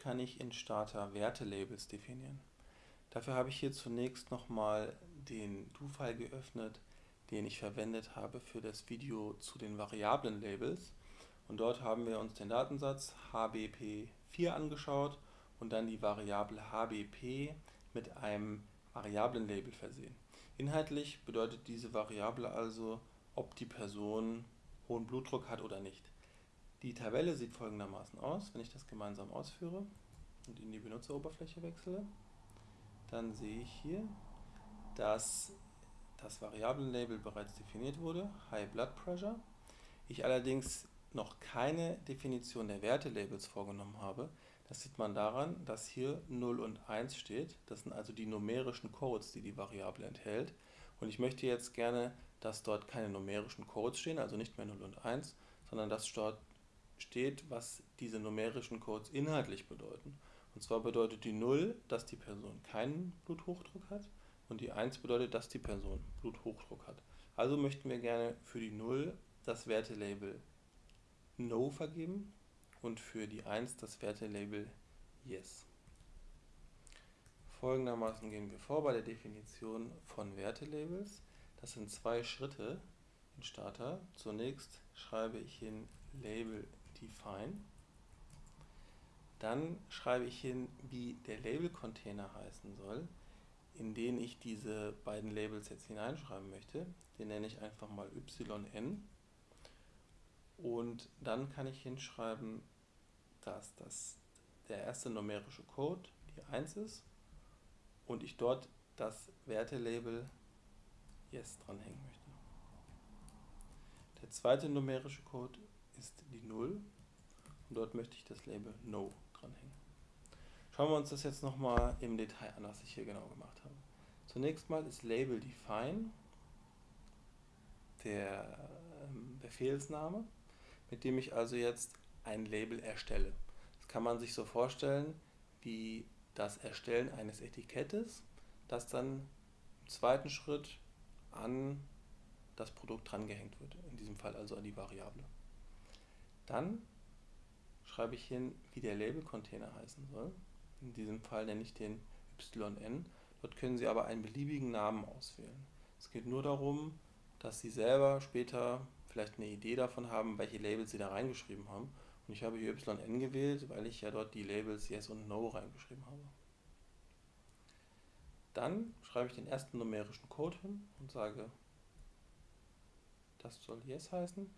kann ich in Starter Wertelabels definieren. Dafür habe ich hier zunächst nochmal den Do-File geöffnet, den ich verwendet habe für das Video zu den Variablen-Labels. Und dort haben wir uns den Datensatz HBP4 angeschaut und dann die Variable HBP mit einem Variablen-Label versehen. Inhaltlich bedeutet diese Variable also, ob die Person hohen Blutdruck hat oder nicht. Die Tabelle sieht folgendermaßen aus, wenn ich das gemeinsam ausführe und in die Benutzeroberfläche wechsle, dann sehe ich hier, dass das Variablenlabel bereits definiert wurde, High Blood Pressure. Ich allerdings noch keine Definition der Wertelabels vorgenommen habe. Das sieht man daran, dass hier 0 und 1 steht. Das sind also die numerischen Codes, die die Variable enthält. Und ich möchte jetzt gerne, dass dort keine numerischen Codes stehen, also nicht mehr 0 und 1, sondern dass dort steht, was diese numerischen Codes inhaltlich bedeuten. Und zwar bedeutet die 0, dass die Person keinen Bluthochdruck hat und die 1 bedeutet, dass die Person Bluthochdruck hat. Also möchten wir gerne für die 0 das Wertelabel No vergeben und für die 1 das Wertelabel Yes. Folgendermaßen gehen wir vor bei der Definition von Wertelabels. Das sind zwei Schritte in Starter. Zunächst schreibe ich hin Label define. Dann schreibe ich hin, wie der Label-Container heißen soll, in den ich diese beiden Labels jetzt hineinschreiben möchte. Den nenne ich einfach mal yn. Und dann kann ich hinschreiben, dass das der erste numerische Code die 1 ist und ich dort das Wertelabel Yes dranhängen möchte. Der zweite numerische Code ist die 0 und dort möchte ich das Label No dranhängen. Schauen wir uns das jetzt nochmal im Detail an, was ich hier genau gemacht habe. Zunächst mal ist Label Define der ähm, Befehlsname, mit dem ich also jetzt ein Label erstelle. Das kann man sich so vorstellen wie das Erstellen eines Etikettes, das dann im zweiten Schritt an das Produkt drangehängt wird, in diesem Fall also an die Variable. Dann schreibe ich hin, wie der Label-Container heißen soll. In diesem Fall nenne ich den yn. Dort können Sie aber einen beliebigen Namen auswählen. Es geht nur darum, dass Sie selber später vielleicht eine Idee davon haben, welche Labels Sie da reingeschrieben haben. Und ich habe hier yn gewählt, weil ich ja dort die Labels Yes und No reingeschrieben habe. Dann schreibe ich den ersten numerischen Code hin und sage, das soll Yes heißen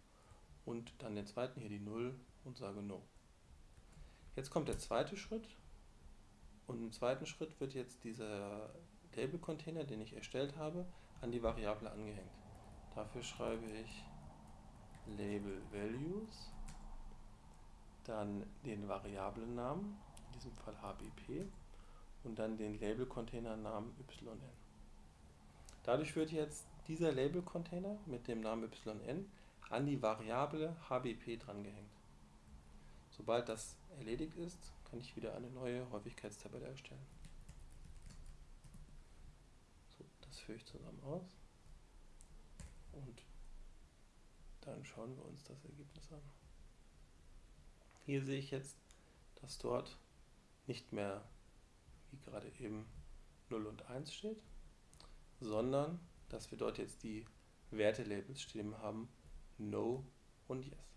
und dann den zweiten hier die 0 und sage No. Jetzt kommt der zweite Schritt und im zweiten Schritt wird jetzt dieser Label-Container, den ich erstellt habe, an die Variable angehängt. Dafür schreibe ich Label Values, dann den Variablennamen, in diesem Fall HBP, und dann den Label-Container-Namen yn. Dadurch wird jetzt dieser Label-Container mit dem Namen yn an die Variable HBP drangehängt. Sobald das erledigt ist, kann ich wieder eine neue Häufigkeitstabelle erstellen. So, das führe ich zusammen aus und dann schauen wir uns das Ergebnis an. Hier sehe ich jetzt, dass dort nicht mehr wie gerade eben 0 und 1 steht, sondern dass wir dort jetzt die Wertelabels stehen haben No und Yes.